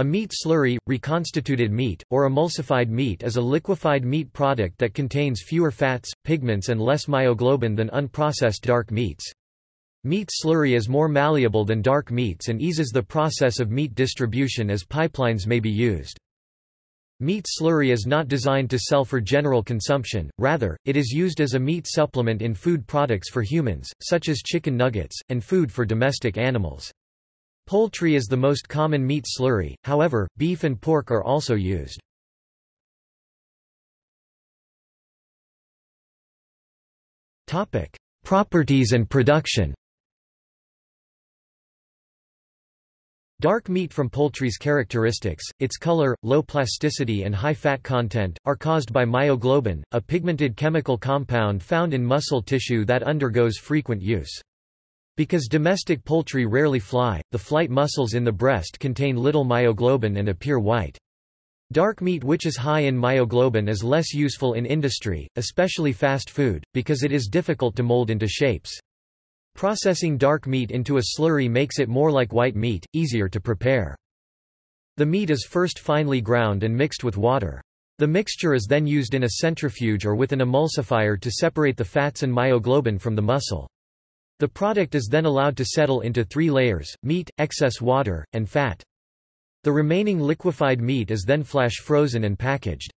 A meat slurry, reconstituted meat, or emulsified meat is a liquefied meat product that contains fewer fats, pigments and less myoglobin than unprocessed dark meats. Meat slurry is more malleable than dark meats and eases the process of meat distribution as pipelines may be used. Meat slurry is not designed to sell for general consumption, rather, it is used as a meat supplement in food products for humans, such as chicken nuggets, and food for domestic animals. Poultry is the most common meat slurry, however, beef and pork are also used. Properties and production Dark meat from poultry's characteristics, its color, low plasticity and high fat content, are caused by myoglobin, a pigmented chemical compound found in muscle tissue that undergoes frequent use. Because domestic poultry rarely fly, the flight muscles in the breast contain little myoglobin and appear white. Dark meat which is high in myoglobin is less useful in industry, especially fast food, because it is difficult to mold into shapes. Processing dark meat into a slurry makes it more like white meat, easier to prepare. The meat is first finely ground and mixed with water. The mixture is then used in a centrifuge or with an emulsifier to separate the fats and myoglobin from the muscle. The product is then allowed to settle into three layers, meat, excess water, and fat. The remaining liquefied meat is then flash frozen and packaged.